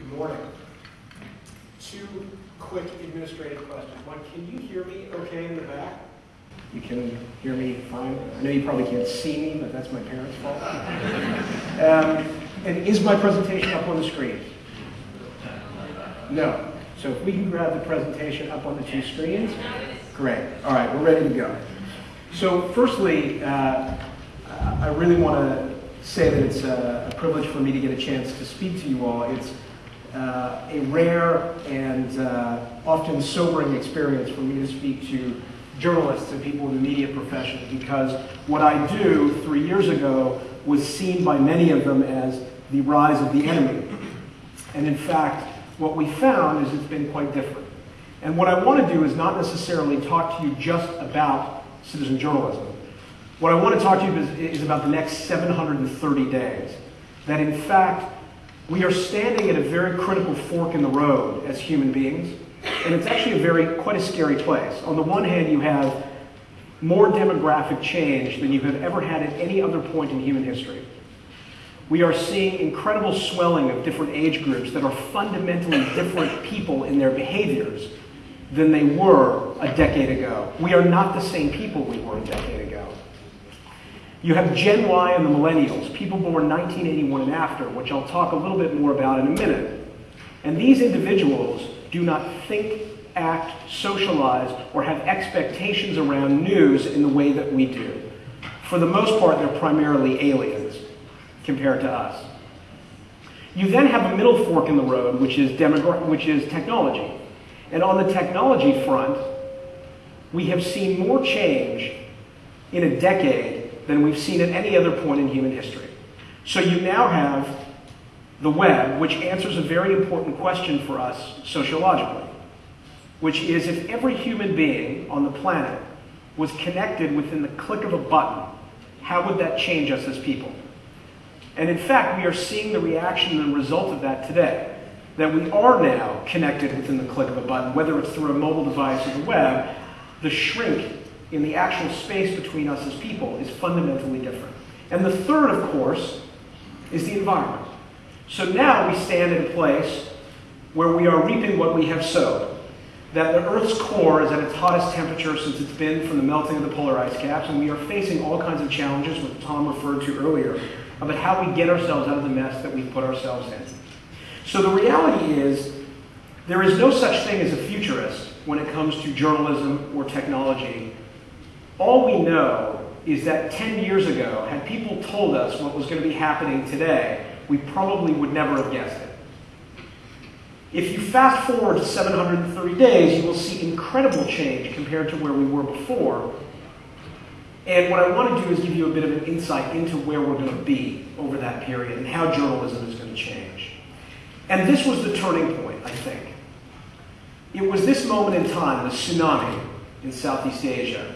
Good morning. Two quick administrative questions. One, can you hear me okay in the back? You can hear me fine? I know you probably can't see me, but that's my parents' fault. um, and is my presentation up on the screen? No. So if we can grab the presentation up on the two screens, great. All right, we're ready to go. So firstly, uh, I really want to say that it's a, a, privilege for me to get a chance to speak to you all. It's uh, a rare and uh, often sobering experience for me to speak to journalists and people in the media profession because what I do three years ago was seen by many of them as the rise of the enemy. And in fact, what we found is it's been quite different. And what I want to do is not necessarily talk to you just about citizen journalism. What I want to talk to you is, is about the next 730 days. That in fact, we are standing at a very critical fork in the road as human beings. And it's actually a very, quite a scary place. On the one hand, you have more demographic change than you have ever had at any other point in human history. We are seeing incredible swelling of different age groups that are fundamentally different people in their behaviors than they were a decade ago. We are not the same people we were a decade ago. You have Gen Y and the millennials, people born 1981 and after, which I'll talk a little bit more about in a minute. And these individuals do not think, act, socialize, or have expectations around news in the way that we do. For the most part, they're primarily aliens compared to us. You then have a middle fork in the road, which is, which is technology. And on the technology front, we have seen more change in a decade than we've seen at any other point in human history. So you now have the web, which answers a very important question for us sociologically, which is if every human being on the planet was connected within the click of a button, how would that change us as people? And in fact, we are seeing the reaction and the result of that today. That we are now connected within the click of a button, whether it's through a mobile device or the web, the shrink in the actual space between us as people is fundamentally different. And the third, of course, is the environment. So now we stand in a place where we are reaping what we have sowed. That the Earth's core is at its hottest temperature since it's been from the melting of the polar ice caps, and we are facing all kinds of challenges, which Tom referred to earlier, about how we get ourselves out of the mess that we've put ourselves in. So the reality is, there is no such thing as a futurist when it comes to journalism or technology. All we know is that 10 years ago, had people told us what was going to be happening today, we probably would never have guessed it. If you fast forward to 730 days, you will see incredible change compared to where we were before. And what I want to do is give you a bit of an insight into where we're going to be over that period and how journalism is going to change. And this was the turning point, I think. It was this moment in time, the tsunami in Southeast Asia,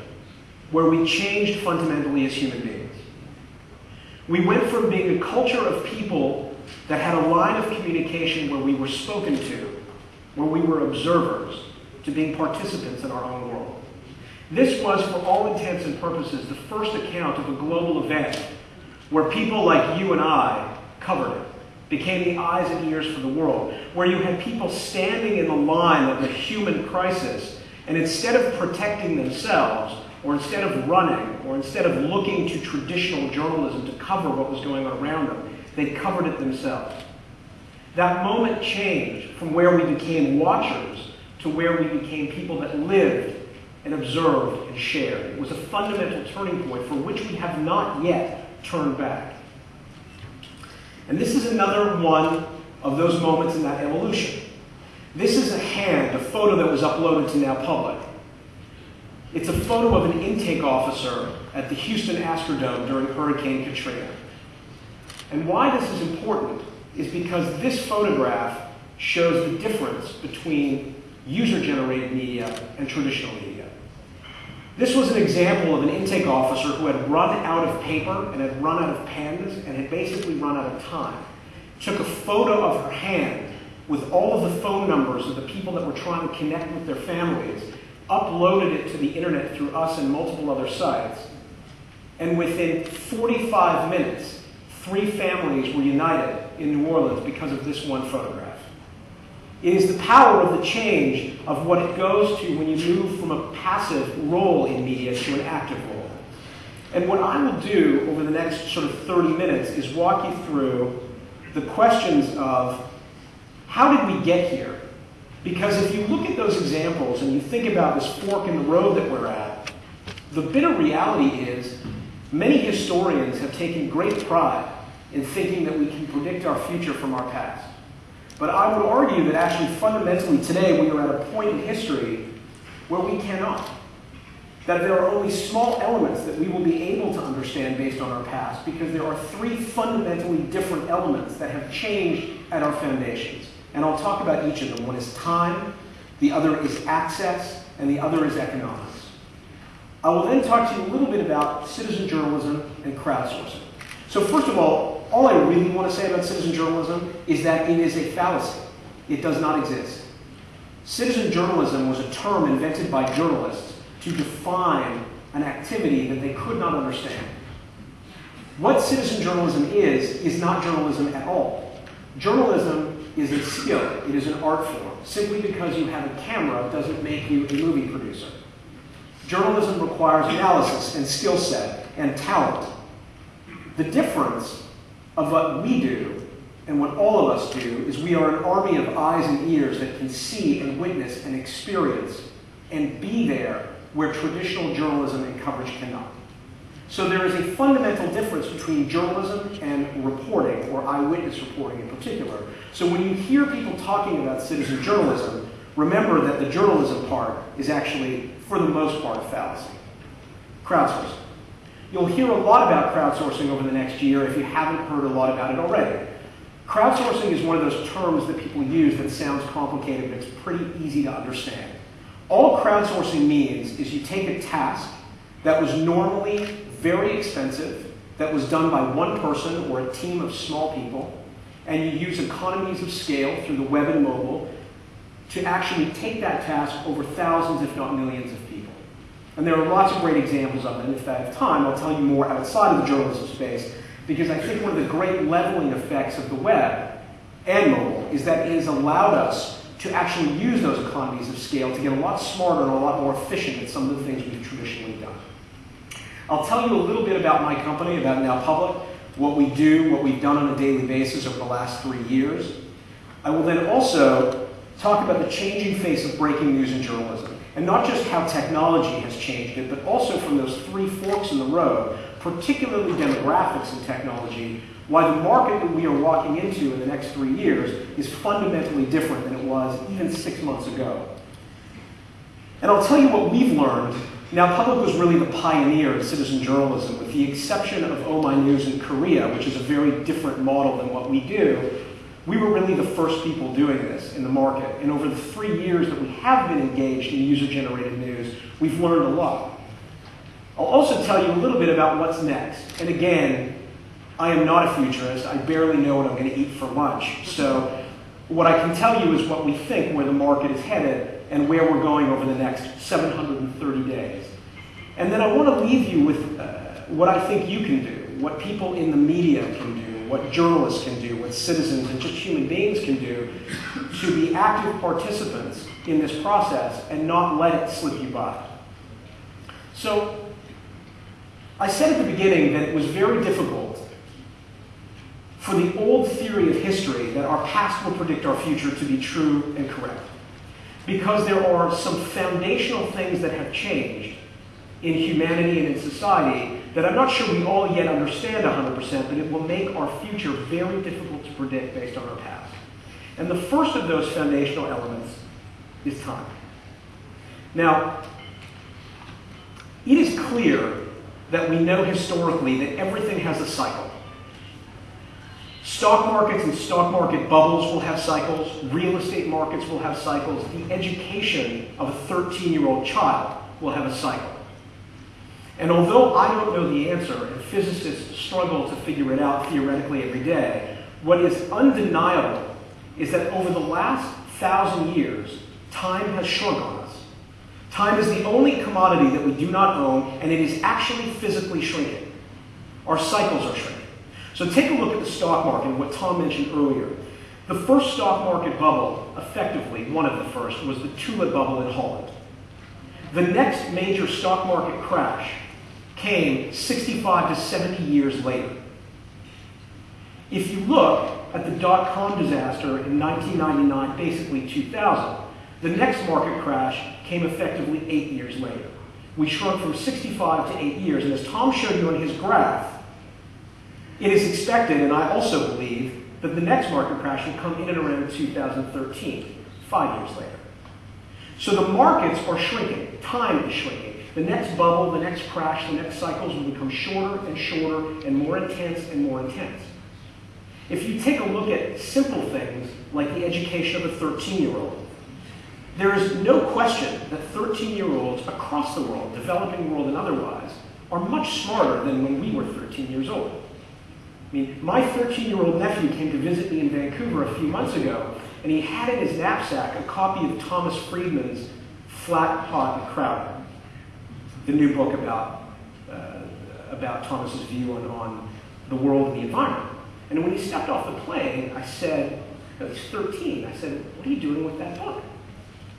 where we changed fundamentally as human beings. We went from being a culture of people that had a line of communication where we were spoken to, where we were observers, to being participants in our own world. This was, for all intents and purposes, the first account of a global event where people like you and I covered it, became the eyes and ears for the world, where you had people standing in the line of the human crisis, and instead of protecting themselves, or instead of running, or instead of looking to traditional journalism to cover what was going on around them, they covered it themselves. That moment changed from where we became watchers to where we became people that lived and observed and shared. It was a fundamental turning point for which we have not yet turned back. And this is another one of those moments in that evolution. This is a hand, a photo that was uploaded to Now Public. It's a photo of an intake officer at the Houston Astrodome during Hurricane Katrina. And why this is important is because this photograph shows the difference between user-generated media and traditional media. This was an example of an intake officer who had run out of paper and had run out of pens and had basically run out of time. Took a photo of her hand with all of the phone numbers of the people that were trying to connect with their families, uploaded it to the internet through us and multiple other sites, and within 45 minutes, three families were united in New Orleans because of this one photograph. It is the power of the change of what it goes to when you move from a passive role in media to an active role. And what I will do over the next sort of 30 minutes is walk you through the questions of how did we get here? Because if you look at those examples and you think about this fork in the road that we're at, the bitter reality is many historians have taken great pride in thinking that we can predict our future from our past. But I would argue that actually fundamentally today we are at a point in history where we cannot. That there are only small elements that we will be able to understand based on our past because there are three fundamentally different elements that have changed at our foundations. And I'll talk about each of them. One is time, the other is access, and the other is economics. I will then talk to you a little bit about citizen journalism and crowdsourcing. So first of all, all I really want to say about citizen journalism is that it is a fallacy. It does not exist. Citizen journalism was a term invented by journalists to define an activity that they could not understand. What citizen journalism is, is not journalism at all. Journalism is a skill, it is an art form. Simply because you have a camera doesn't make you a movie producer. Journalism requires analysis and skill set and talent the difference of what we do and what all of us do is we are an army of eyes and ears that can see and witness and experience and be there where traditional journalism and coverage cannot. So there is a fundamental difference between journalism and reporting, or eyewitness reporting in particular. So when you hear people talking about citizen journalism, remember that the journalism part is actually, for the most part, a fallacy. Crowdsourcing. You'll hear a lot about crowdsourcing over the next year if you haven't heard a lot about it already. Crowdsourcing is one of those terms that people use that sounds complicated, but it's pretty easy to understand. All crowdsourcing means is you take a task that was normally very expensive, that was done by one person or a team of small people, and you use economies of scale through the web and mobile to actually take that task over thousands, if not millions of people. and there are lots of great examples of it. And if I have time, I'll tell you more outside of the journalism space, because I think one of the great leveling effects of the web and mobile is that it has allowed us to actually use those economies of scale to get a lot smarter and a lot more efficient at some of the things we've traditionally done. I'll tell you a little bit about my company, about Now Public, what we do, what we've done on a daily basis over the last three years. I will then also talk about the changing face of breaking news in journalism. And not just how technology has changed it, but also from those three forks in the road, particularly demographics and technology, why the market that we are walking into in the next three years is fundamentally different than it was even six months ago. And I'll tell you what we've learned. Now, Public was really the pioneer of citizen journalism, with the exception of Oh My News in Korea, which is a very different model than what we do. We were really the first people doing this in the market. And over the three years that we have been engaged in user-generated news, we've learned a lot. I'll also tell you a little bit about what's next. And again, I am not a futurist. I barely know what I'm going to eat for lunch. So what I can tell you is what we think where the market is headed and where we're going over the next 730 days. And then I want to leave you with uh, what I think you can do, what people in the media can do, what journalists can do, what citizens and just human beings can do to be active participants in this process and not let it slip you by. So, I said at the beginning that it was very difficult for the old theory of history that our past will predict our future to be true and correct. Because there are some foundational things that have changed in humanity and in society that I'm not sure we all yet understand 100%, but it will make our future very difficult to predict based on our past. And the first of those foundational elements is time. Now, it is clear that we know historically that everything has a cycle. Stock markets and stock market bubbles will have cycles. Real estate markets will have cycles. The education of a 13-year-old child will have a cycle. And although I don't know the answer, and physicists struggle to figure it out theoretically every day, what is undeniable is that over the last thousand years, time has shrunk on us. Time is the only commodity that we do not own, and it is actually physically shrinking. Our cycles are shrinking. So take a look at the stock market, what Tom mentioned earlier. The first stock market bubble, effectively, one of the first, was the tulip bubble in Holland. The next major stock market crash came 65 to 70 years later. If you look at the dot-com disaster in 1999, basically 2000, the next market crash came effectively eight years later. We shrunk from 65 to eight years, and as Tom showed you on his graph, it is expected, and I also believe, that the next market crash will come in and around 2013, five years later. So the markets are shrinking. Time is shrinking. The next bubble, the next crash, the next cycles will become shorter and shorter and more intense and more intense. If you take a look at simple things like the education of a 13-year-old, there is no question that 13-year-olds across the world, developing world and otherwise, are much smarter than when we were 13 years old. I mean, my 13-year-old nephew came to visit me in Vancouver a few months ago, and he had in his knapsack a copy of Thomas Friedman's Flat, Hot, and Crowded, the new book about, uh, about Thomas's view on, on the world and the environment. And when he stepped off the plane, I said, no, he's 13. I said, what are you doing with that book?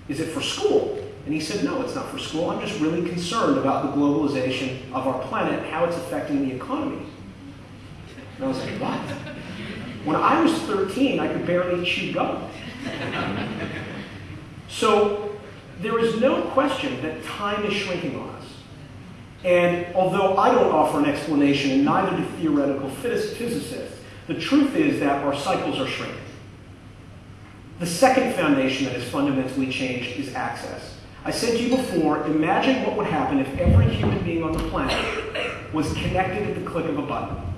Is it for school? And he said, no, it's not for school. I'm just really concerned about the globalization of our planet, how it's affecting the economy. And I was like, what? When I was 13, I could barely chew gum. so there is no question that time is shrinking on us. And although I don't offer an explanation, and neither do theoretical physicists, the truth is that our cycles are shrinking. The second foundation that has fundamentally changed is access. I said to you before, imagine what would happen if every human being on the planet was connected at the click of a button.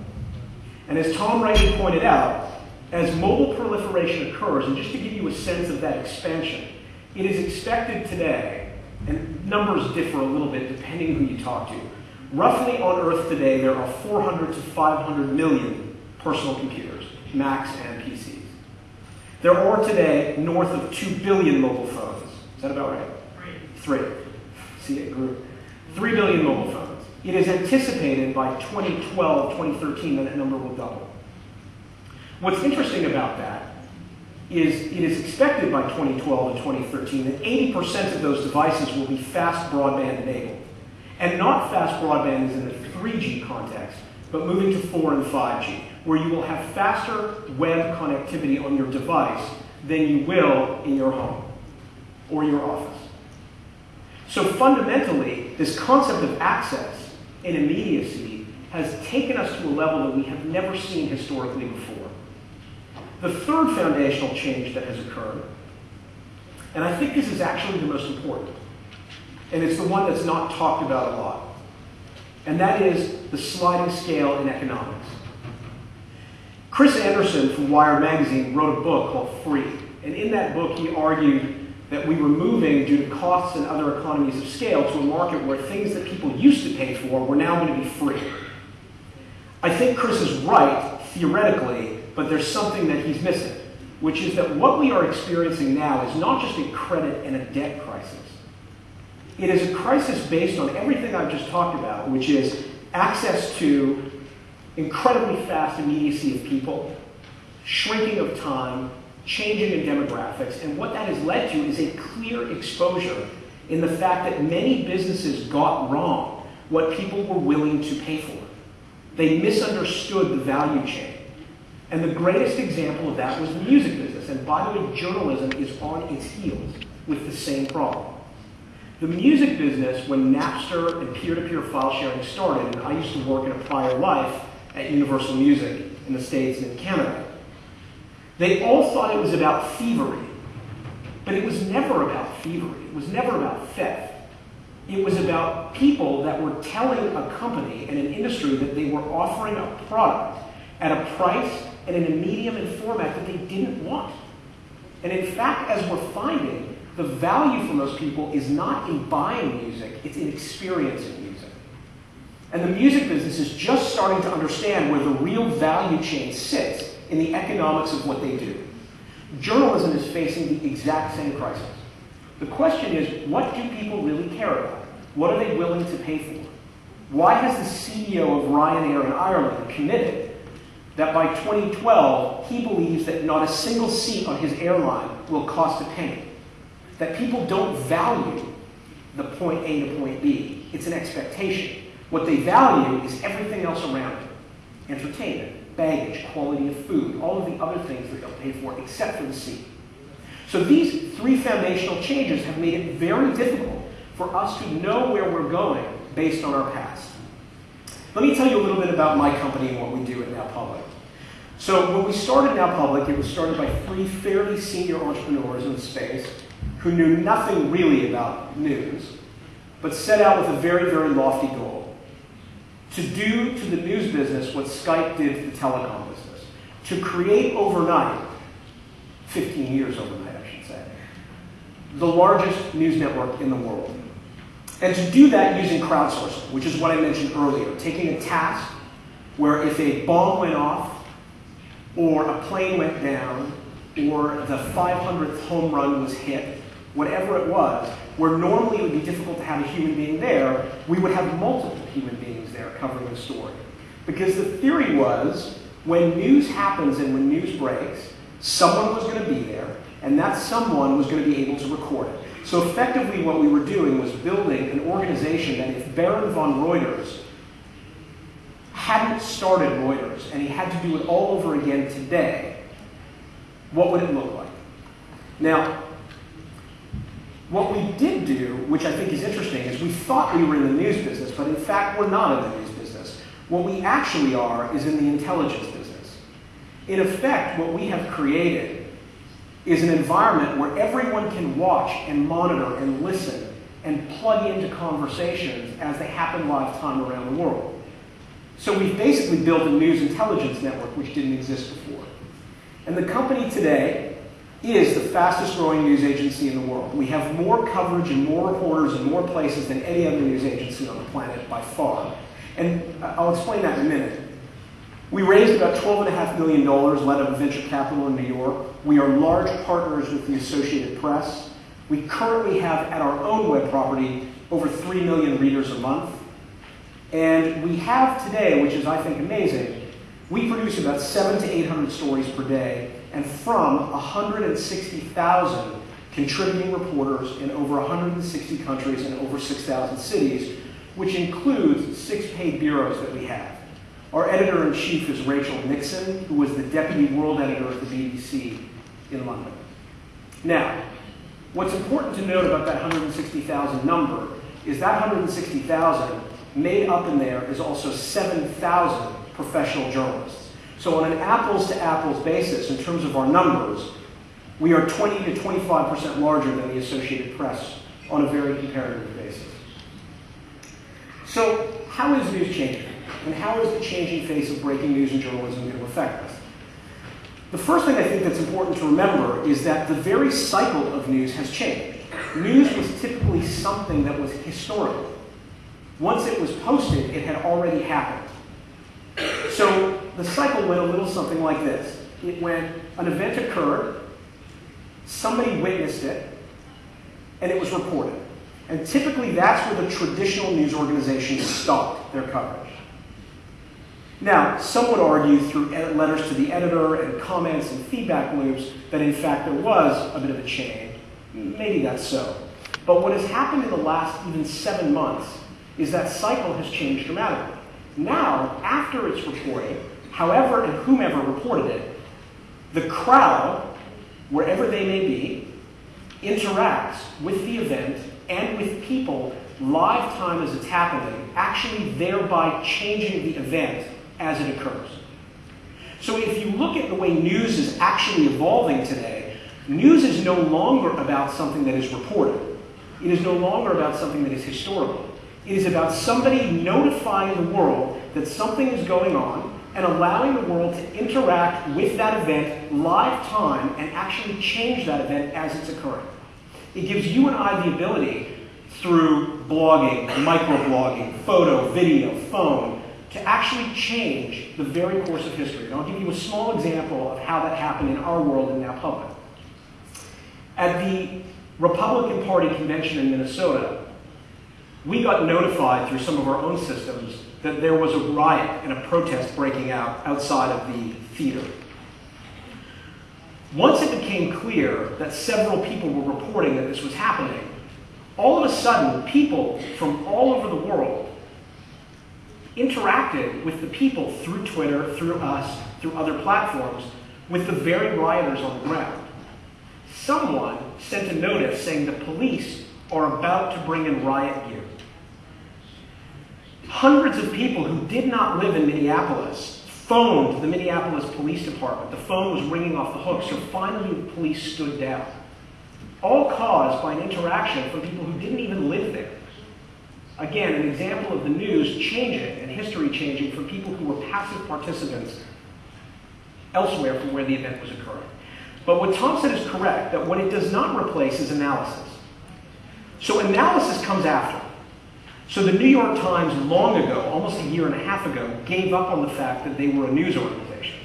And as Tom rightly pointed out, as mobile proliferation occurs, and just to give you a sense of that expansion, it is expected today, and numbers differ a little bit depending who you talk to. Roughly on Earth today, there are 400 to 500 million personal computers, Macs and PCs. There are today north of 2 billion mobile phones. Is that about right? Three. Three. See, it grew. 3 billion mobile phones. It is anticipated by 2012, 2013 that that number will double. What's interesting about that is it is expected by 2012 and 2013 that 80% of those devices will be fast broadband enabled. And not fast broadband is in the 3G context, but moving to 4 and 5G, where you will have faster web connectivity on your device than you will in your home or your office. So fundamentally, this concept of access immediacy has taken us to a level that we have never seen historically before. The third foundational change that has occurred, and I think this is actually the most important, and it's the one that's not talked about a lot, and that is the sliding scale in economics. Chris Anderson from Wired Magazine wrote a book called Free, and in that book he argued that we were moving due to costs and other economies of scale to a market where things that people used to pay for were now going to be free. I think Chris is right, theoretically, but there's something that he's missing, which is that what we are experiencing now is not just a credit and a debt crisis. It is a crisis based on everything I've just talked about, which is access to incredibly fast immediacy of people, shrinking of time, changing in demographics, and what that has led to is a clear exposure in the fact that many businesses got wrong what people were willing to pay for. They misunderstood the value chain. And the greatest example of that was the music business. And by the way, journalism is on its heels with the same problem. The music business, when Napster and peer-to-peer file sharing started, and I used to work in a prior life at Universal Music in the States and in Canada, they all thought it was about thievery. But it was never about thievery. It was never about theft. It was about people that were telling a company and an industry that they were offering a product at a price and in a medium and format that they didn't want. And in fact, as we're finding, the value for most people is not in buying music, it's in experiencing music. And the music business is just starting to understand where the real value chain sits in the economics of what they do. Journalism is facing the exact same crisis. The question is, what do people really care about? What are they willing to pay for? Why has the CEO of Ryanair in Ireland committed that by 2012, he believes that not a single seat on his airline will cost a penny. That people don't value the point A to point B. It's an expectation. What they value is everything else around it entertainment, baggage, quality of food, all of the other things that they'll pay for except for the seat. So these three foundational changes have made it very difficult for us to know where we're going based on our past. Let me tell you a little bit about my company and what we do at Now Public. So when we started Now Public, it was started by three fairly senior entrepreneurs in the space who knew nothing really about news, but set out with a very, very lofty goal. To do to the news business what Skype did to the telecom business. To create overnight, 15 years overnight, I should say, the largest news network in the world. And to do that using crowdsourcing, which is what I mentioned earlier, taking a task where if a bomb went off, or a plane went down, or the 500th home run was hit, whatever it was, where normally it would be difficult to have a human being there, we would have multiple human beings there covering the story. Because the theory was when news happens and when news breaks, someone was going to be there, and that someone was going to be able to record it. So effectively, what we were doing was building an organization that if Baron von Reuters hadn't started Reuters and he had to do it all over again today, what would it look like? Now, what we did do, which I think is interesting, is we thought we were in the news business, but in fact, we're not in the news business. What we actually are is in the intelligence business. In effect, what we have created is an environment where everyone can watch and monitor and listen and plug into conversations as they happen live time around the world. So we've basically built a news intelligence network which didn't exist before. And the company today is the fastest growing news agency in the world. We have more coverage and more reporters in more places than any other news agency on the planet by far. And I'll explain that in a minute. We raised about $12.5 million led of venture capital in New York. We are large partners with the Associated Press. We currently have at our own web property over 3 million readers a month. And we have today, which is I think amazing, we produce about seven to 800 stories per day and from 160,000 contributing reporters in over 160 countries and over 6,000 cities, which includes six paid bureaus that we have. Our editor-in-chief is Rachel Nixon, who was the deputy world editor of the BBC in London. Now, what's important to note about that 160,000 number is that 160,000 made up in there is also 7,000 professional journalists. So on an apples to apples basis, in terms of our numbers, we are 20 to 25% larger than the Associated Press on a very comparative basis. So how is news changing? And how is the changing face of breaking news and journalism going to affect us? The first thing I think that's important to remember is that the very cycle of news has changed. News was typically something that was historical. Once it was posted, it had already happened. So the cycle went a little something like this. It went, an event occurred, somebody witnessed it, and it was reported. And typically that's where the traditional news organizations stopped their coverage. Now, some would argue through letters to the editor and comments and feedback loops that in fact there was a bit of a change. Maybe that's so. But what has happened in the last even seven months is that cycle has changed dramatically. Now, after it's reported, however and whomever reported it, the crowd, wherever they may be, interacts with the event and with people live time as it's happening, actually thereby changing the event as it occurs. So if you look at the way news is actually evolving today, news is no longer about something that is reported. It is no longer about something that is historical. It is about somebody notifying the world that something is going on and allowing the world to interact with that event live time and actually change that event as it's occurring. It gives you and I the ability through blogging, microblogging, photo, video, phone, to actually change the very course of history. And I'll give you a small example of how that happened in our world and now public. At the Republican Party convention in Minnesota, we got notified through some of our own systems that there was a riot and a protest breaking out outside of the theater. Once it became clear that several people were reporting that this was happening, all of a sudden, people from all over the world interacted with the people through Twitter, through us, through other platforms, with the very rioters on the ground. Someone sent a notice saying the police are about to bring in riot gear. Hundreds of people who did not live in Minneapolis phoned the Minneapolis Police Department. The phone was ringing off the hook, so finally the police stood down. All caused by an interaction from people who didn't even live there. Again, an example of the news changing and history changing for people who were passive participants elsewhere from where the event was occurring. But what said is correct, that what it does not replace is analysis. So analysis comes after. So the New York Times long ago, almost a year and a half ago, gave up on the fact that they were a news organization.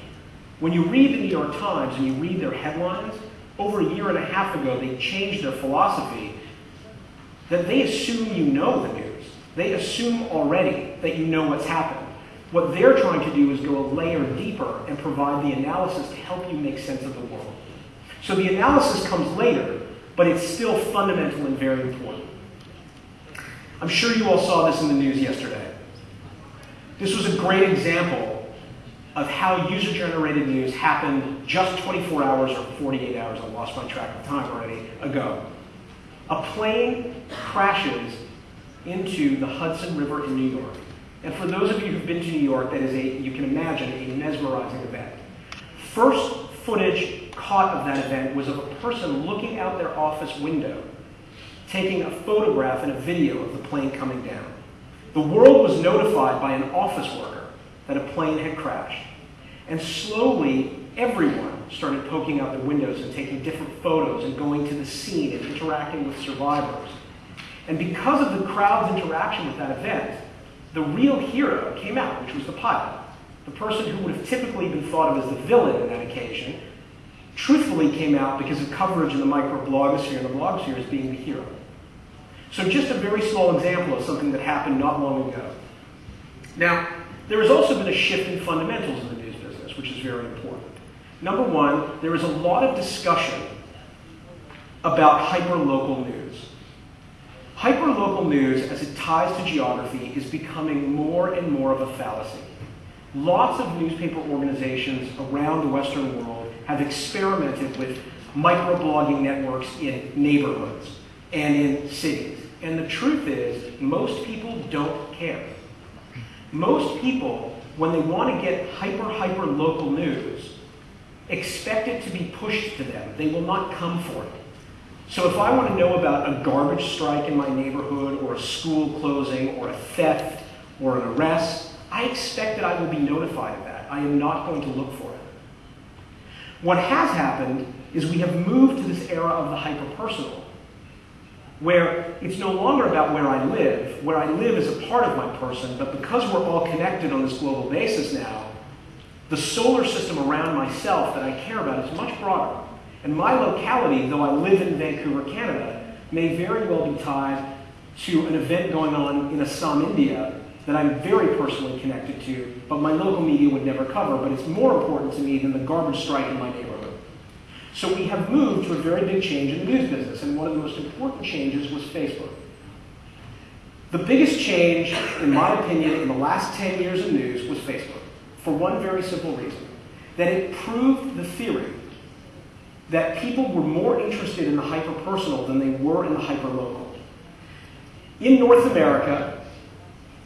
When you read the New York Times and you read their headlines, over a year and a half ago they changed their philosophy that they assume you know the news. They assume already that you know what's happened. What they're trying to do is go a layer deeper and provide the analysis to help you make sense of the world. So the analysis comes later, but it's still fundamental and very important. I'm sure you all saw this in the news yesterday. This was a great example of how user-generated news happened just 24 hours or 48 hours, I lost my track of time already, ago. A plane crashes into the Hudson River in New York. And for those of you who've been to New York, that is a, you can imagine, a mesmerizing event. First footage caught of that event was of a person looking out their office window taking a photograph and a video of the plane coming down. The world was notified by an office worker that a plane had crashed. And slowly, everyone started poking out their windows and taking different photos and going to the scene and interacting with survivors. And because of the crowd's interaction with that event, the real hero came out, which was the pilot. The person who would have typically been thought of as the villain in that occasion, truthfully came out because of coverage in the microblogosphere and the blogosphere as being the hero. So just a very small example of something that happened not long ago. Now, there has also been a shift in fundamentals in the news business, which is very important. Number one, there is a lot of discussion about hyperlocal news. Hyperlocal news, as it ties to geography, is becoming more and more of a fallacy. Lots of newspaper organizations around the Western world have experimented with microblogging networks in neighborhoods and in cities. And the truth is, most people don't care. Most people, when they want to get hyper, hyper local news, expect it to be pushed to them. They will not come for it. So if I want to know about a garbage strike in my neighborhood, or a school closing, or a theft, or an arrest, I expect that I will be notified of that. I am not going to look for it. What has happened is we have moved to this era of the hyper-personal where it's no longer about where I live. Where I live is a part of my person, but because we're all connected on this global basis now, the solar system around myself that I care about is much broader. And my locality, though I live in Vancouver, Canada, may very well be tied to an event going on in Assam, India, that I'm very personally connected to, but my local media would never cover, but it's more important to me than the garbage strike in my neighborhood. So we have moved to a very big change in the news business, and one of the most important changes was Facebook. The biggest change, in my opinion, in the last 10 years of news was Facebook, for one very simple reason, that it proved the theory that people were more interested in the hyper-personal than they were in the hyper-local. In North America,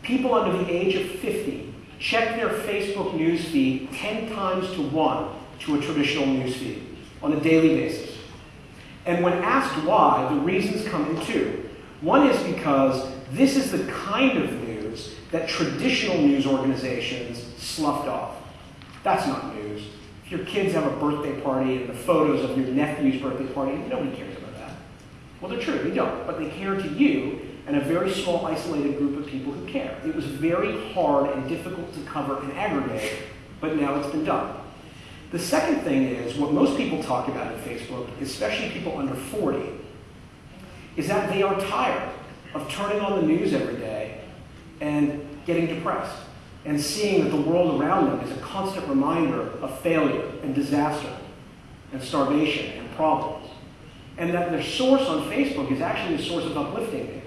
people under the age of 50 check their Facebook news feed 10 times to 1 to a traditional news feed on a daily basis. And when asked why, the reasons come in two. One is because this is the kind of news that traditional news organizations sloughed off. That's not news. If your kids have a birthday party and the photos of your nephew's birthday party, nobody cares about that. Well, they're true, they don't, but they care to you and a very small, isolated group of people who care. It was very hard and difficult to cover and aggregate, but now it's been done. The second thing is, what most people talk about in Facebook, especially people under 40, is that they are tired of turning on the news every day and getting depressed and seeing that the world around them is a constant reminder of failure and disaster and starvation and problems. And that their source on Facebook is actually a source of uplifting news.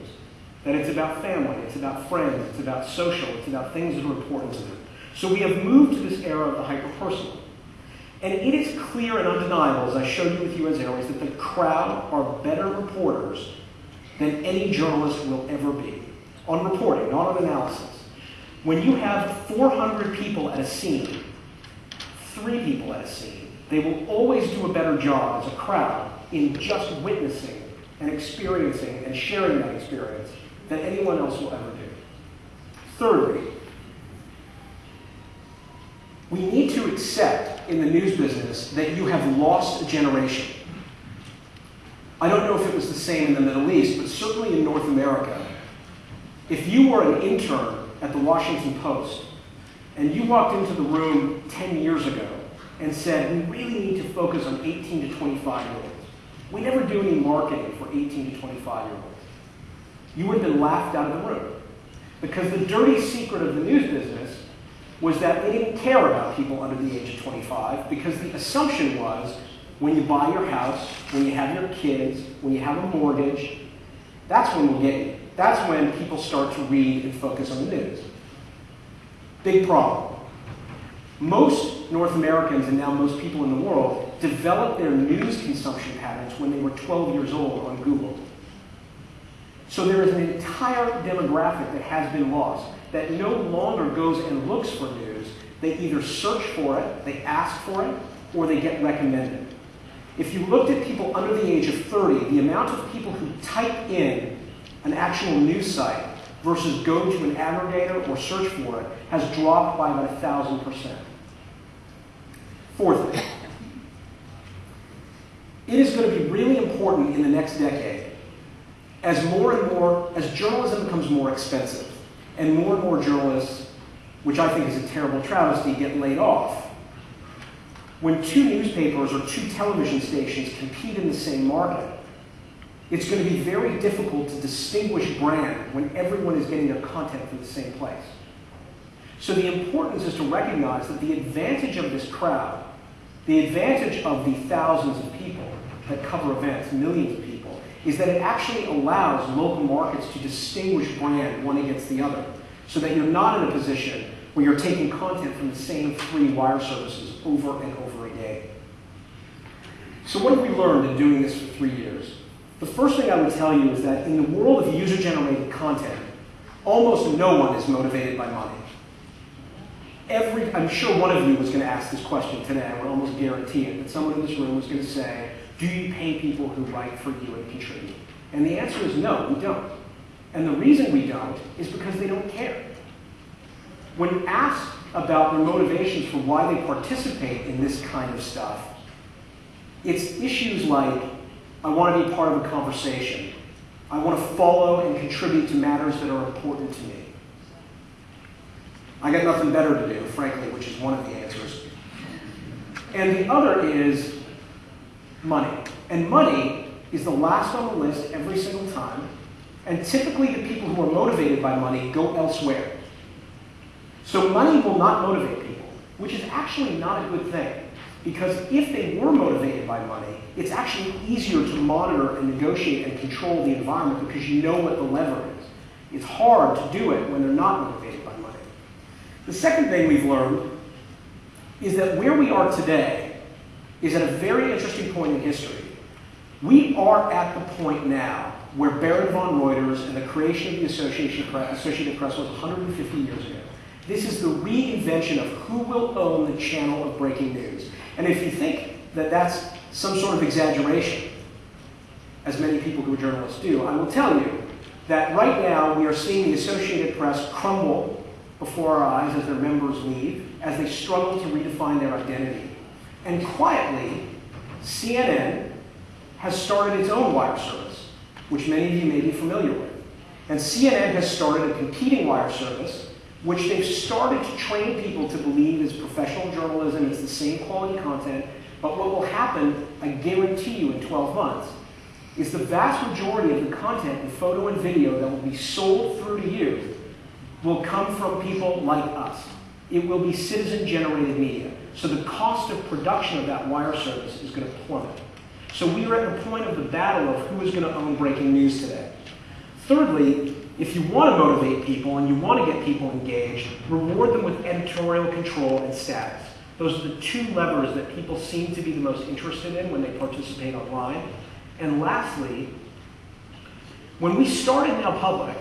That it's about family, it's about friends, it's about social, it's about things that are important to them. So we have moved to this era of the hyper-personal. And it is clear and undeniable, as I showed you with US Airways, that the crowd are better reporters than any journalist will ever be. On reporting, not on analysis. When you have 400 people at a scene, three people at a scene, they will always do a better job as a crowd in just witnessing and experiencing and sharing that experience than anyone else will ever do. Thirdly, we need to accept in the news business that you have lost a generation. I don't know if it was the same in the Middle East, but certainly in North America, if you were an intern at the Washington Post and you walked into the room 10 years ago and said, we really need to focus on 18 to 25 year olds. We never do any marketing for 18 to 25 year olds. You would have been laughed out of the room. Because the dirty secret of the news business was that they didn't care about people under the age of 25 because the assumption was when you buy your house, when you have your kids, when you have a mortgage, that's when we'll get you. That's when people start to read and focus on the news. Big problem. Most North Americans and now most people in the world developed their news consumption patterns when they were 12 years old on Google. So there is an entire demographic that has been lost that no longer goes and looks for news. They either search for it, they ask for it, or they get recommended. If you looked at people under the age of 30, the amount of people who type in an actual news site versus go to an aggregator or search for it has dropped by about a thousand percent. Fourthly, it is going to be really important in the next decade as more and more, as journalism becomes more expensive, and more and more journalists, which I think is a terrible travesty, get laid off. When two newspapers or two television stations compete in the same market, it's going to be very difficult to distinguish brand when everyone is getting their content from the same place. So the importance is to recognize that the advantage of this crowd, the advantage of the thousands of people that cover events, millions of people, is that it actually allows local markets to distinguish brand one against the other, so that you're not in a position where you're taking content from the same three wire services over and over again. So what have we learned in doing this for three years? The first thing I would tell you is that in the world of user-generated content, almost no one is motivated by money. Every, I'm sure one of you was going to ask this question today. I would almost guarantee it, that someone in this room was going to say, do you pay people who write for you and contribute? And the answer is no, we don't. And the reason we don't is because they don't care. When asked about their motivations for why they participate in this kind of stuff, it's issues like I want to be part of a conversation. I want to follow and contribute to matters that are important to me. I got nothing better to do, frankly, which is one of the answers. And the other is money. And money is the last on the list every single time. And typically the people who are motivated by money go elsewhere. So money will not motivate people, which is actually not a good thing. Because if they were motivated by money, it's actually easier to monitor and negotiate and control the environment because you know what the lever is. It's hard to do it when they're not motivated by money. The second thing we've learned is that where we are today is at a very interesting point in history. We are at the point now where Baron von Reuters and the creation of the Associated Press, Associated Press was 150 years ago. This is the reinvention of who will own the channel of breaking news. And if you think that that's some sort of exaggeration, as many people who are journalists do, I will tell you that right now we are seeing the Associated Press crumble before our eyes as their members leave, as they struggle to redefine their identity. And quietly, CNN has started its own wire service, which many of you may be familiar with. And CNN has started a competing wire service which they've started to train people to believe is professional journalism, it's the same quality content, but what will happen, I guarantee you in 12 months, is the vast majority of the content in photo and video that will be sold through to you will come from people like us. It will be citizen generated media. So the cost of production of that wire service is going to plummet. So we are at the point of the battle of who is going to own breaking news today. Thirdly, if you want to motivate people and you want to get people engaged, reward them with editorial control and status. Those are the two levers that people seem to be the most interested in when they participate online. And lastly, when we started Now Public,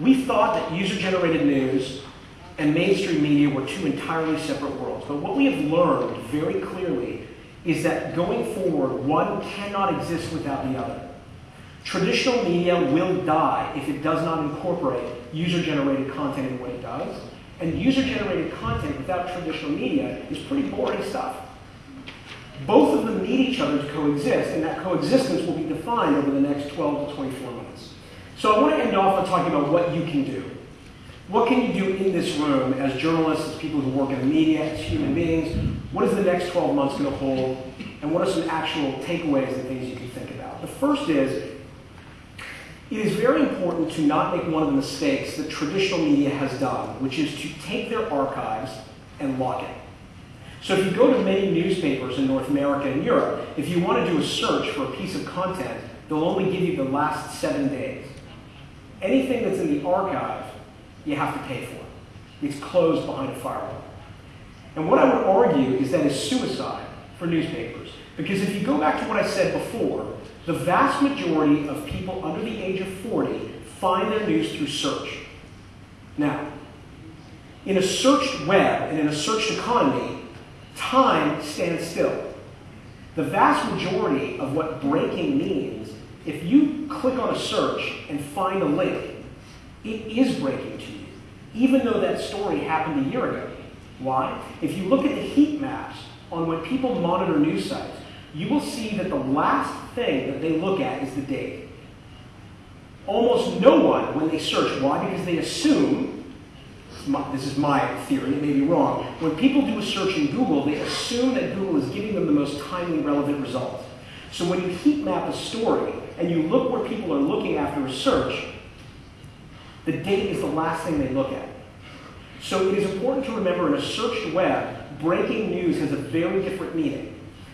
we thought that user-generated news and mainstream media were two entirely separate worlds. But what we have learned very clearly is that going forward, one cannot exist without the other. Traditional media will die if it does not incorporate user-generated content in what it does. And user-generated content without traditional media is pretty boring stuff. Both of them need each other to coexist, and that coexistence will be defined over the next 12 to 24 months. So I want to end off by talking about what you can do. What can you do in this room as journalists, as people who work in the media, as human beings? What is the next 12 months going to hold? And what are some actual takeaways and things you can think about? The first is, it is very important to not make one of the mistakes that traditional media has done, which is to take their archives and lock it. So if you go to many newspapers in North America and Europe, if you want to do a search for a piece of content, they'll only give you the last seven days. Anything that's in the archive, you have to pay for. It. It's closed behind a firewall. And what I would argue is that is suicide for newspapers. Because if you go back to what I said before, the vast majority of people under the age of 40 find their news through search. Now, in a searched web and in a searched economy, time stands still. The vast majority of what breaking means, if you click on a search and find a link, it is breaking to you, even though that story happened a year ago. Why? If you look at the heat maps on when people monitor news sites, you will see that the last thing that they look at is the date. Almost no one, when they search, why? Because they assume, this is my theory, it may be wrong, when people do a search in Google, they assume that Google is giving them the most timely, relevant results. So when you heat map a story and you look where people are looking after a search, the date is the last thing they look at. So it is important to remember in a searched web, breaking news has a very different meaning.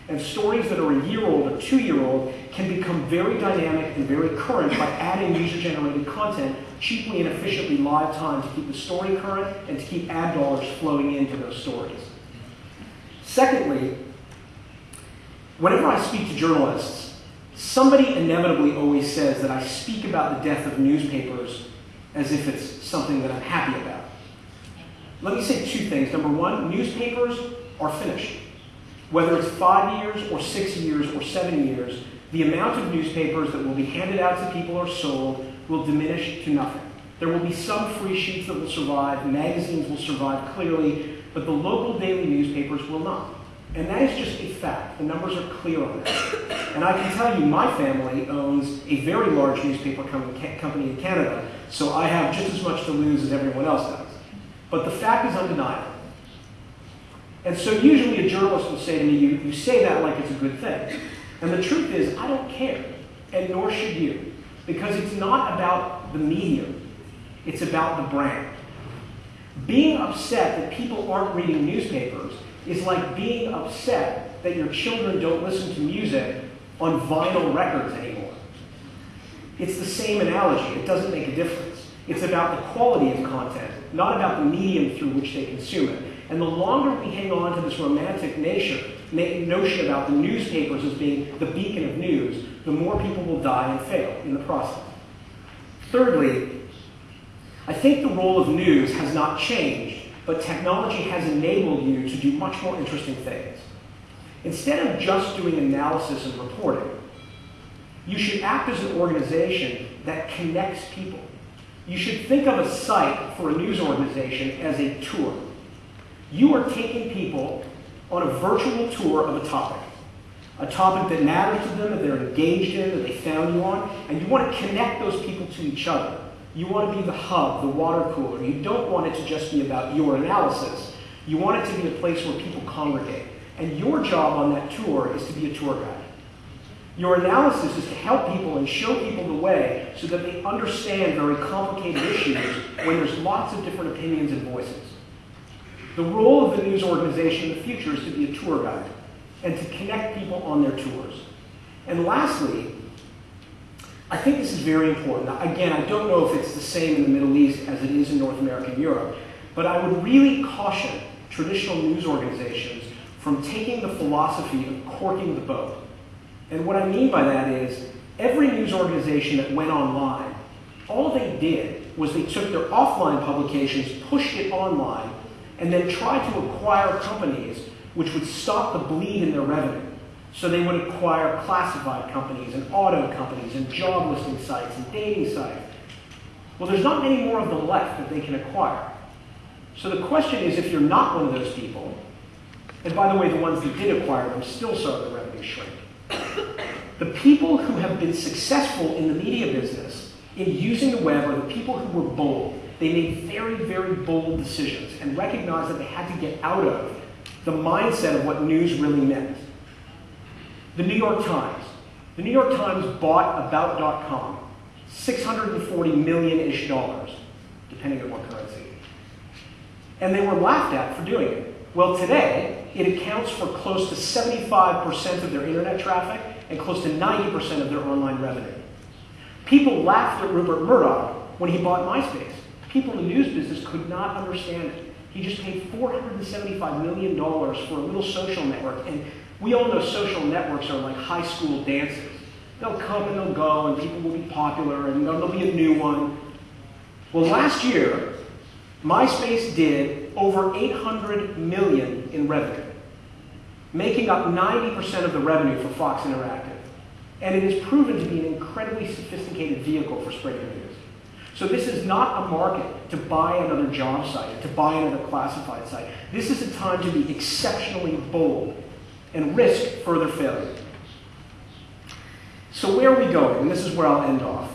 And stories that are a year old or two year old can become very dynamic and very current by adding user generated content cheaply and efficiently live time to keep the story current and to keep ad dollars flowing into those stories. Secondly, whenever I speak to journalists, somebody inevitably always says that I speak about the death of newspapers as if it's something that I'm happy about. Let me say two things. Number one, newspapers are finished. Whether it's five years or six years or seven years, the amount of newspapers that will be handed out to people or sold will diminish to nothing. There will be some free sheets that will survive, magazines will survive clearly, but the local daily newspapers will not. And that is just a fact. The numbers are clear on that. And I can tell you, my family owns a very large newspaper company in Canada, so I have just as much to lose as everyone else does. But the fact is undeniable. And so usually a journalist will say to me, you, you say that like it's a good thing. And the truth is, I don't care, and nor should you, because it's not about the medium, it's about the brand. Being upset that people aren't reading newspapers is like being upset that your children don't listen to music on vinyl records anymore. It's the same analogy, it doesn't make a difference. It's about the quality of content, not about the medium through which they consume it. And the longer we hang on to this romantic nation, notion about the newspapers as being the beacon of news, the more people will die and fail in the process. Thirdly, I think the role of news has not changed, but technology has enabled you to do much more interesting things. Instead of just doing analysis and reporting, you should act as an organization that connects people. You should think of a site for a news organization as a tour. You are taking people on a virtual tour of a topic, a topic that matters to them, that they're engaged in, that they found you on, and you want to connect those people to each other. You want to be the hub, the water cooler. You don't want it to just be about your analysis. You want it to be a place where people congregate. And your job on that tour is to be a tour guide. Your analysis is to help people and show people the way so that they understand very complicated issues when there's lots of different opinions and voices. The role of the news organization in the future is to be a tour guide and to connect people on their tours. And lastly, I think this is very important. Again, I don't know if it's the same in the Middle East as it is in North America and Europe, but I would really caution traditional news organizations from taking the philosophy of corking the boat. And what I mean by that is every news organization that went online, all they did was they took their offline publications, pushed it online, and then tried to acquire companies which would stop the bleed in their revenue. So they would acquire classified companies and auto companies and job listing sites and dating sites. Well, there's not many more of them left that they can acquire. So the question is if you're not one of those people, and by the way, the ones that did acquire them still saw their revenue shrink. The people who have been successful in the media business in using the web are the people who were bold. They made very, very bold decisions and recognized that they had to get out of the mindset of what news really meant. The New York Times. The New York Times bought About.com, 640 million-ish dollars, depending on what currency. And they were laughed at for doing it. Well, today, it accounts for close to 75% of their internet traffic and close to 90% of their online revenue. People laughed at Rupert Murdoch when he bought MySpace. People in the news business could not understand it. He just paid $475 million for a little social network. And we all know social networks are like high school dances. They'll come and they'll go, and people will be popular, and there'll be a new one. Well, last year, MySpace did over 800 million in revenue, making up 90% of the revenue for Fox Interactive. And it has proven to be an incredibly sophisticated vehicle for spreading news. So this is not a market to buy another job site, to buy another classified site. This is a time to be exceptionally bold and risk further failure. So where are we going? And this is where I'll end off.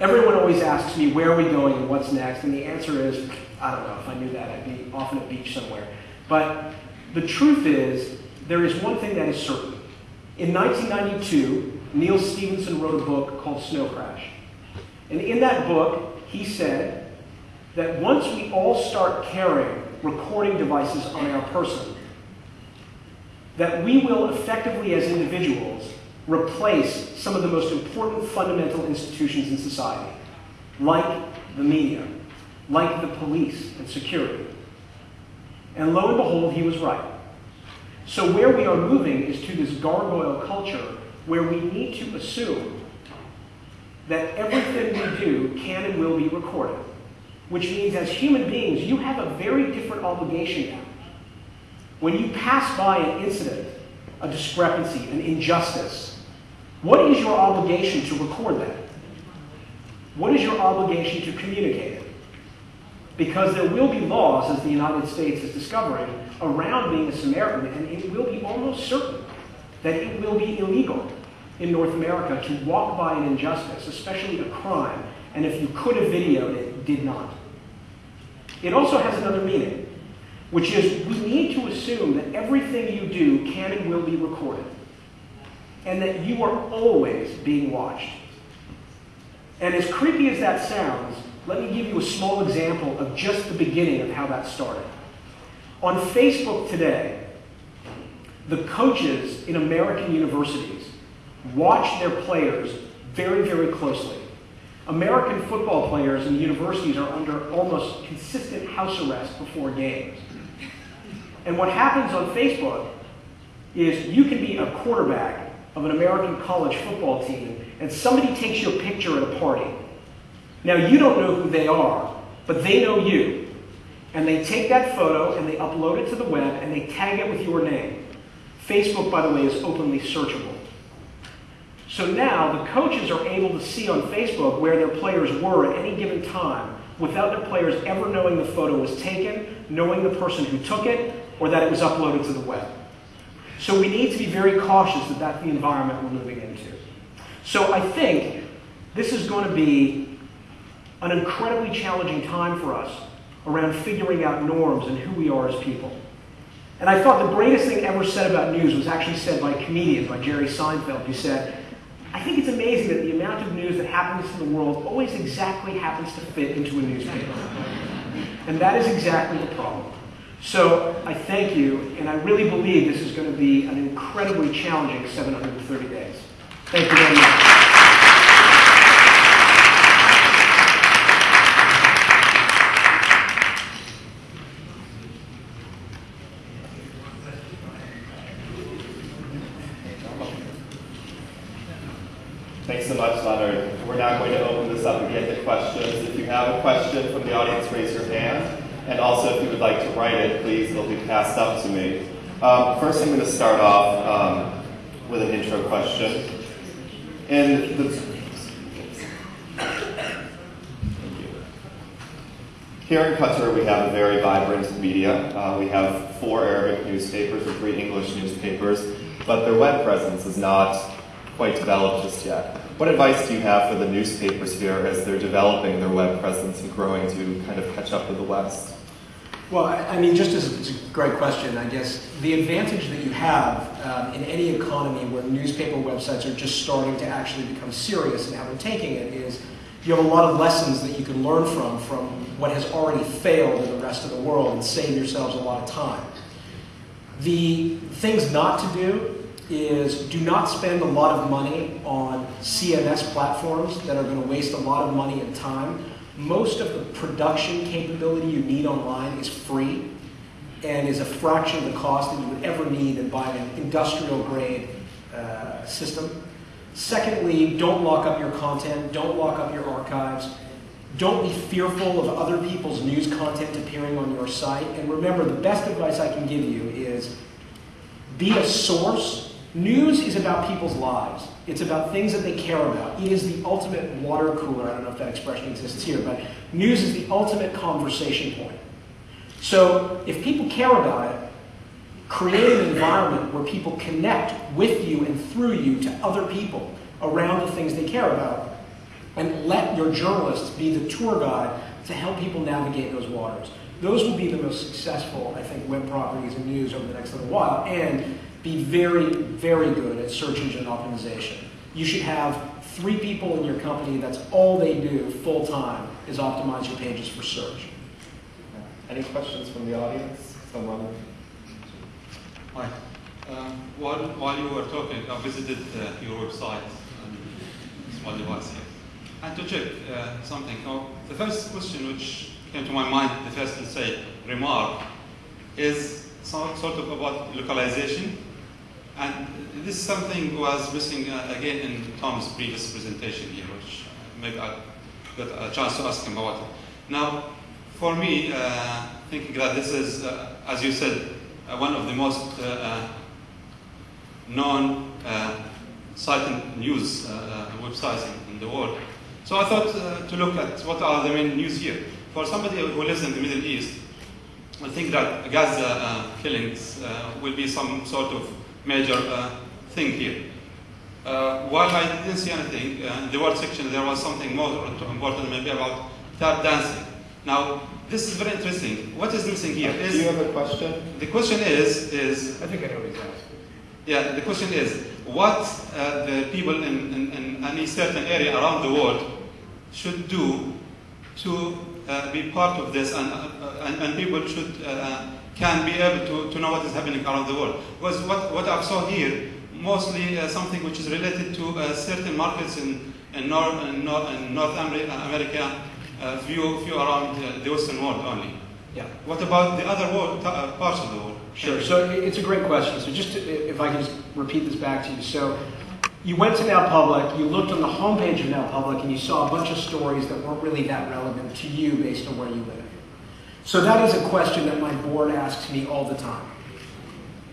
Everyone always asks me, where are we going and what's next? And the answer is, I don't know. If I knew that, I'd be off on a beach somewhere. But the truth is, there is one thing that is certain. In 1992, Neal Stephenson wrote a book called Snow Crash. And in that book, he said that once we all start carrying recording devices on our person, that we will effectively, as individuals, replace some of the most important fundamental institutions in society, like the media, like the police and security. And lo and behold, he was right. So where we are moving is to this gargoyle culture where we need to assume that everything we do can and will be recorded. Which means as human beings, you have a very different obligation now. When you pass by an incident, a discrepancy, an injustice, what is your obligation to record that? What is your obligation to communicate it? Because there will be laws, as the United States is discovering, around being a Samaritan, and it will be almost certain that it will be illegal in North America to walk by an injustice, especially a crime, and if you could have videoed it, did not. It also has another meaning, which is we need to assume that everything you do can and will be recorded, and that you are always being watched. And as creepy as that sounds, let me give you a small example of just the beginning of how that started. On Facebook today, the coaches in American universities watch their players very, very closely. American football players in universities are under almost consistent house arrest before games. And what happens on Facebook is you can be a quarterback of an American college football team, and somebody takes your picture at a party. Now, you don't know who they are, but they know you. And they take that photo and they upload it to the web and they tag it with your name. Facebook, by the way, is openly searchable. So now the coaches are able to see on Facebook where their players were at any given time without their players ever knowing the photo was taken, knowing the person who took it, or that it was uploaded to the web. So we need to be very cautious that that's the environment we're moving into. So I think this is going to be an incredibly challenging time for us around figuring out norms and who we are as people. And I thought the greatest thing ever said about news was actually said by a comedian, by Jerry Seinfeld, who said, I think it's amazing that the amount of news that happens in the world always exactly happens to fit into a newspaper. And that is exactly the problem. So I thank you, and I really believe this is going to be an incredibly challenging 730 days. Thank you very much. Thanks so much, Leonard. We're now going to open this up again to questions. If you have a question from the audience, raise your hand. And also, if you would like to write it, please, it'll be passed up to me. Um, first, I'm going to start off um, with an intro question. And the, Here in Qatar, we have a very vibrant media. Uh, we have four Arabic newspapers and three English newspapers, but their web presence is not quite developed just yet. What advice do you have for the newspapers here as they're developing their web presence and growing to kind of catch up with the West? Well, I mean, just as it's a great question, I guess the advantage that you have um, in any economy where newspaper websites are just starting to actually become serious and how they're taking it is you have a lot of lessons that you can learn from from what has already failed in the rest of the world and save yourselves a lot of time. The things not to do is do not spend a lot of money on CMS platforms that are going to waste a lot of money and time. Most of the production capability you need online is free and is a fraction of the cost that you would ever need in buying an industrial grade uh, system. Secondly, don't lock up your content, don't lock up your archives. Don't be fearful of other people's news content appearing on your site. And remember, the best advice I can give you is be a source News is about people's lives. It's about things that they care about. It is the ultimate water cooler. I don't know if that expression exists here, but news is the ultimate conversation point. So if people care about it, create an environment where people connect with you and through you to other people around the things they care about. And let your journalists be the tour guide to help people navigate those waters. Those will be the most successful, I think, web properties and news over the next little while. And be very, very good at search engine optimization. You should have three people in your company that's all they do full time is optimize your pages for search. Any questions from the audience? Someone? Hi. Um, while, while you were talking, I visited uh, your website, um, small device here, and to check uh, something. Now, the first question which came to my mind, the first, let's say, remark, is sort of about localization and this is something was missing uh, again in Tom's previous presentation here, which maybe I got a chance to ask him about it. Now, for me, uh, thinking that this is, uh, as you said, uh, one of the most uh, uh, known site and news websites in, in, the world. So I thought to look at what are the main news here. For somebody who lives in the Middle East, I think that Gaza killings will be some sort of major uh, thing here. Uh, while I didn't see anything, uh, in the word section there was something more important maybe about tap dancing. Now, this is very interesting. What is missing here is... Do you have a question? The question is... is I think I know what he's asking. Yeah, the question is, what uh, the people in, in, in, any certain area around the world should do to uh, be part of this and, uh, and, and, people should can be able to, to know what is happening around the world. Because what, what I saw here, mostly uh, something which is related to uh, certain markets in, in, North, in, North, in North America, uh, few, few around uh, the Western world only. Yeah. What about the other world, uh, parts of the world? Sure. So it's a great question. So just to, if I can just repeat this back to you. So you went to Now Public, you looked on the homepage of Now Public, and you saw a bunch of stories that weren't really that relevant to you based on where you live. So that is a question that my board asks me all the time.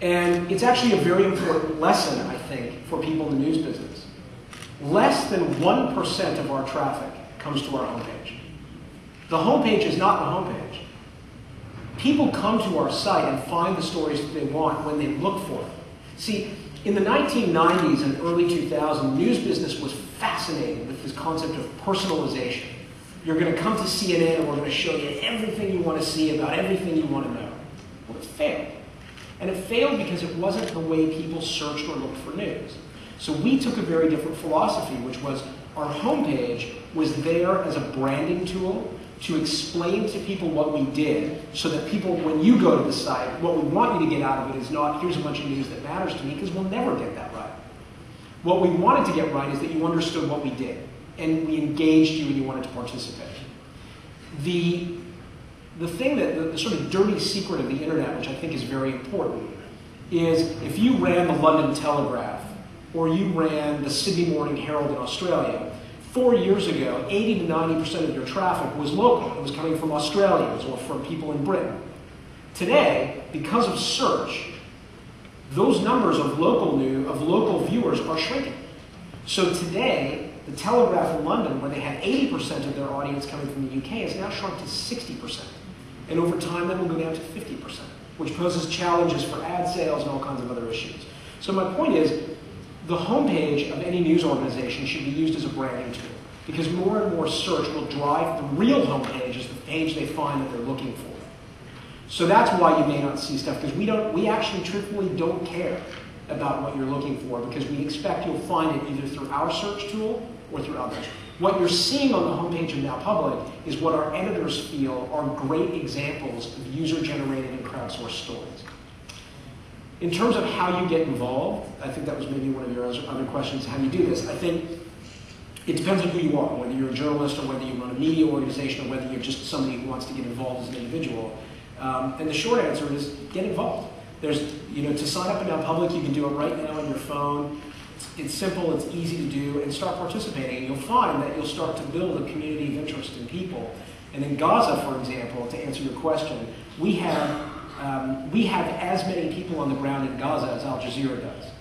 And it's actually a very important lesson, I think, for people in the news business. Less than 1% of our traffic comes to our homepage. The homepage is not the homepage. People come to our site and find the stories that they want when they look for them. See, in the 1990s and early 2000s, news business was fascinated with this concept of personalization. You're going to come to CNN and we're going to show you everything you want to see about everything you want to know. Well, it failed. And it failed because it wasn't the way people searched or looked for news. So we took a very different philosophy, which was our homepage was there as a branding tool to explain to people what we did so that people, when you go to the site, what we want you to get out of it is not, here's a bunch of news that matters to me, because we'll never get that right. What we wanted to get right is that you understood what we did, and we engaged you and you wanted to participate. The, the thing that, the, the sort of dirty secret of the internet, which I think is very important, is if you ran the London Telegraph or you ran the Sydney Morning Herald in Australia, four years ago, 80 to 90% of your traffic was local. It was coming from Australians or from people in Britain. Today, because of search, those numbers of local new, of local viewers are shrinking. So today, the Telegraph in London, where they had 80% of their audience coming from the UK, has now shrunk to 60%. And over time, that will go down to 50%, which poses challenges for ad sales and all kinds of other issues. So my point is, the homepage of any news organization should be used as a branding tool because more and more search will drive the real homepage as the page they find that they're looking for. So that's why you may not see stuff because we don't we actually truthfully don't care about what you're looking for because we expect you'll find it either through our search tool or through others. What you're seeing on the homepage of Now Public is what our editors feel are great examples of user-generated and crowdsourced stories. In terms of how you get involved, I think that was maybe one of your other questions, how do you do this. I think it depends on who you are, whether you're a journalist or whether you run a media organization or whether you're just somebody who wants to get involved as an individual. Um, and the short answer is get involved. There's, you know, to sign up in Public, you can do it right now on your phone. It's, it's simple, it's easy to do, and start participating. And you'll find that you'll start to build a community of interest in people. And in Gaza, for example, to answer your question, we have um, we have as many people on the ground in Gaza as Al Jazeera does.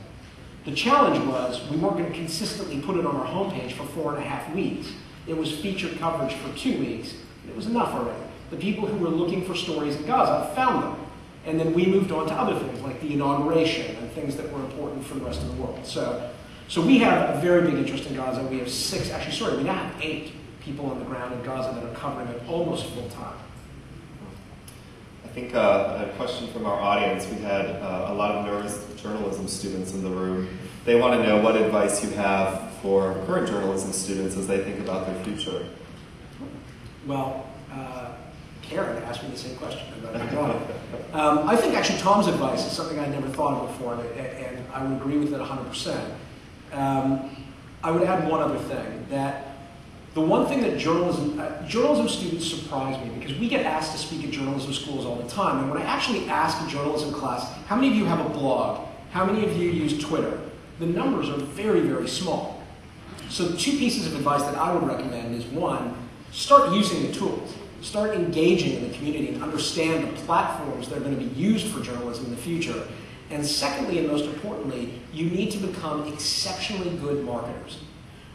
The challenge was we weren't going to consistently put it on our homepage for four and a half weeks. It was featured coverage for two weeks, it was enough already. The people who were looking for stories in Gaza found them. And then we moved on to other things like the inauguration and things that were important for the rest of the world. So, so we have a very big interest in Gaza. We have six, actually, sorry, we now have eight people on the ground in Gaza that are covering it almost full time. I think uh, a question from our audience. We had uh, a lot of nervous journalism students in the room. They want to know what advice you have for current journalism students as they think about their future. Well, uh, Karen asked me the same question. Um, I think actually Tom's advice is something I never thought of before, and, and I would agree with it 100%. Um, I would add one other thing that the one thing that journalism, uh, journalism students surprise me because we get asked to speak at journalism schools all the time. And when I actually ask a journalism class, how many of you have a blog? How many of you use Twitter? The numbers are very, very small. So two pieces of advice that I would recommend is one, start using the tools. Start engaging in the community and understand the platforms that are going to be used for journalism in the future. And secondly, and most importantly, you need to become exceptionally good marketers.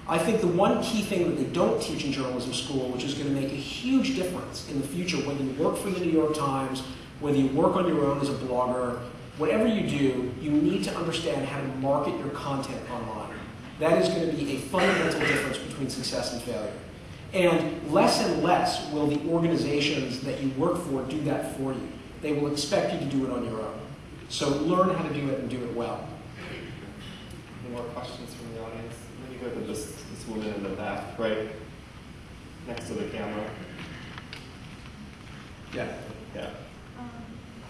I think the one key thing that they don't teach in journalism school, which is going to make a huge difference in the future, whether you work for the New York Times, whether you work on your own as a blogger, whatever you do, you need to understand how to market your content online. That is going to be a fundamental difference between success and failure. And less and less will the organizations that you work for do that for you. They will expect you to do it on your own. So learn how to do it and do it well. Any more questions from the audience? Let me go to this, woman in the back, right next to the camera. Yeah. Yeah.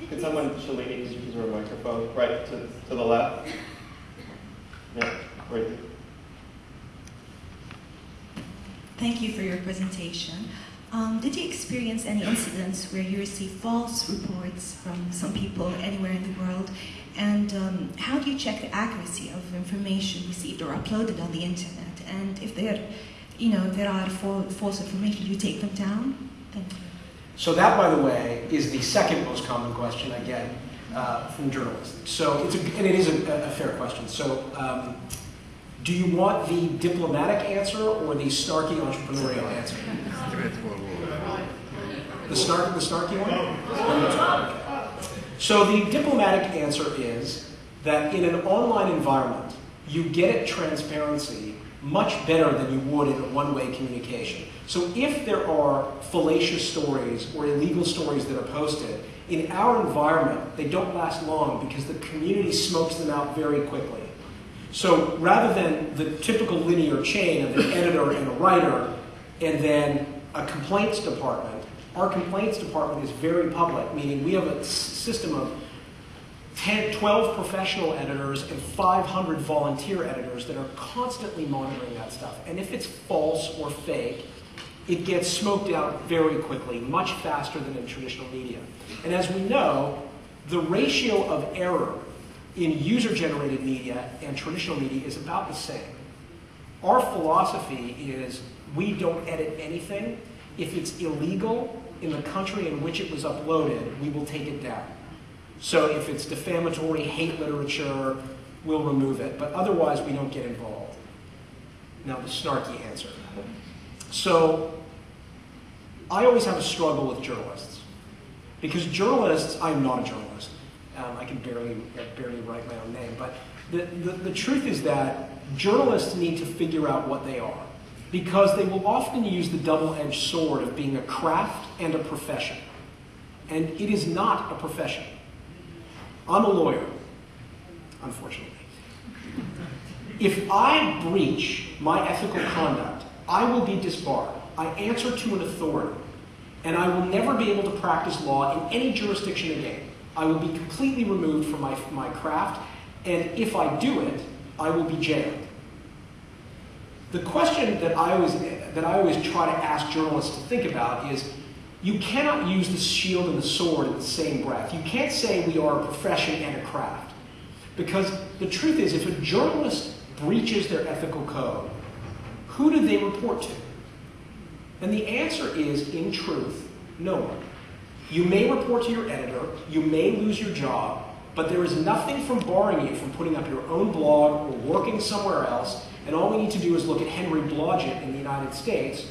Could someone, Shalini, could use her microphone? Right to, to the left? Yeah, right. Thank you for your presentation. Um, did you experience any incidents where you received false reports from some people anywhere in the world? And um, how do you check the accuracy of information received or uploaded on the internet? And if there, you know, there are false information, you take them down? Thank you. So that, by the way, is the second most common question I get uh, from journalists. So it's a, and it is a, a fair question. So um, do you want the diplomatic answer or the snarky entrepreneurial answer? The snark, the snarky one. So the diplomatic answer is that in an online environment, you get transparency much better than you would in a one-way communication. So if there are fallacious stories or illegal stories that are posted, in our environment, they don't last long because the community smokes them out very quickly. So rather than the typical linear chain of an editor and a writer and then a complaints department, our complaints department is very public, meaning we have a system of 10, 12 professional editors and 500 volunteer editors that are constantly monitoring that stuff. And if it's false or fake, it gets smoked out very quickly, much faster than in traditional media. And as we know, the ratio of error in user-generated media and traditional media is about the same. Our philosophy is we don't edit anything. If it's illegal in the country in which it was uploaded, we will take it down. So if it's defamatory, hate literature, we'll remove it. But otherwise, we don't get involved. Now, the snarky answer. So I always have a struggle with journalists. Because journalists, I'm not a journalist. Um, I can barely, barely write my own name. But the, the, the truth is that journalists need to figure out what they are. Because they will often use the double-edged sword of being a craft and a profession. And it is not a profession. I'm a lawyer, unfortunately. If I breach my ethical conduct, I will be disbarred. I answer to an authority, and I will never be able to practice law in any jurisdiction again. I will be completely removed from my, my craft, and if I do it, I will be jailed. The question that I always, that I always try to ask journalists to think about is you cannot use the shield and the sword in the same breath. You can't say we are a profession and a craft. Because the truth is, if a journalist breaches their ethical code, who do they report to? And the answer is, in truth, no one. You may report to your editor, you may lose your job, but there is nothing from barring you from putting up your own blog or working somewhere else. And all we need to do is look at Henry Blodget in the United States,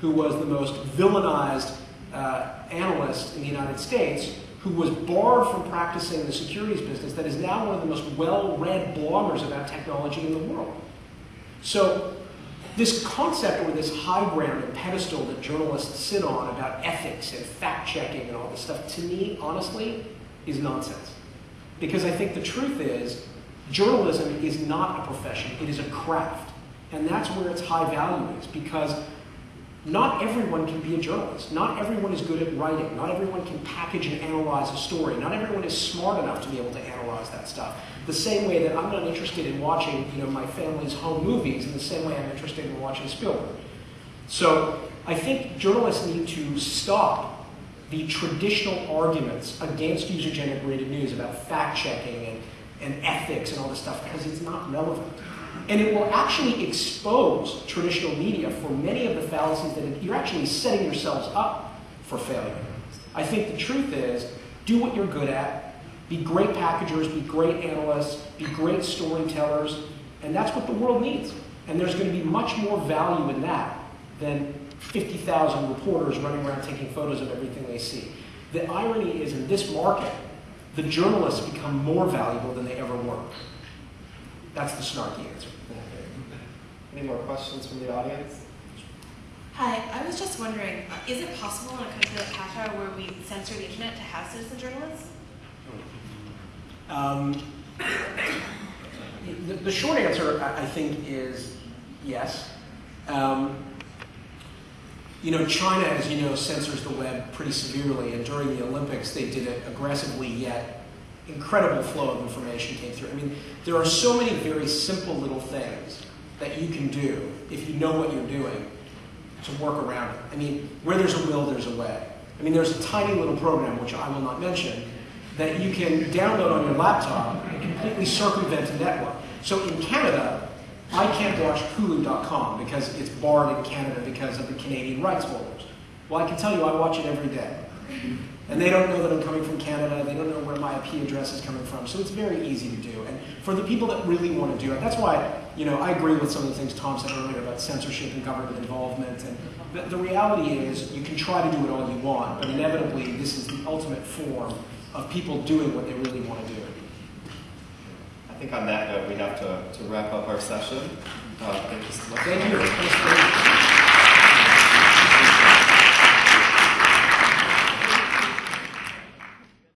who was the most villainized uh, analyst in the United States who was barred from practicing the securities business that is now one of the most well-read bloggers about technology in the world. So this concept or this high ground and pedestal that journalists sit on about ethics and fact-checking and all this stuff, to me, honestly, is nonsense. Because I think the truth is, journalism is not a profession, it is a craft. And that's where its high value is, because not everyone can be a journalist. Not everyone is good at writing. Not everyone can package and analyze a story. Not everyone is smart enough to be able to analyze that stuff. The same way that I'm not interested in watching, you know, my family's home movies, in the same way I'm interested in watching Spielberg. So I think journalists need to stop the traditional arguments against user-generated news about fact-checking and, and ethics and all this stuff because it's not relevant. And it will actually expose traditional media for many of the fallacies that you're actually setting yourselves up for failure. I think the truth is, do what you're good at, be great packagers, be great analysts, be great storytellers, and that's what the world needs. And there's going to be much more value in that than 50,000 reporters running around taking photos of everything they see. The irony is in this market, the journalists become more valuable than they ever were. That's the snarky answer. Any more questions from the audience? Hi, I was just wondering, uh, is it possible in a country like Qatar where we censor the internet to have citizen journalists? Um, the, the, short answer, I, I think, is yes. Um, you know, China, as you know, censors the web pretty severely, and during the Olympics, they did it aggressively yet incredible flow of information came through. I mean, there are so many very simple little things that you can do if you know what you're doing to work around it. I mean, where there's a will, there's a way. I mean, there's a tiny little program, which I will not mention, that you can download on your laptop and completely circumvent a network. So in Canada, I can't watch Hulu.com because it's barred in Canada because of the Canadian rights holders. Well, I can tell you I watch it every day. And they don't know that I'm coming from Canada. They don't know where my IP address is coming from. So it's very easy to do. And for the people that really want to do it, that's why, you know, I agree with some of the things Tom said earlier about censorship and government involvement. And the, the reality is you can try to do it all you want, but inevitably this is the ultimate form of people doing what they really want to do. I think on that note, we have to, to wrap up our session. Uh, thank you so much. Thank you.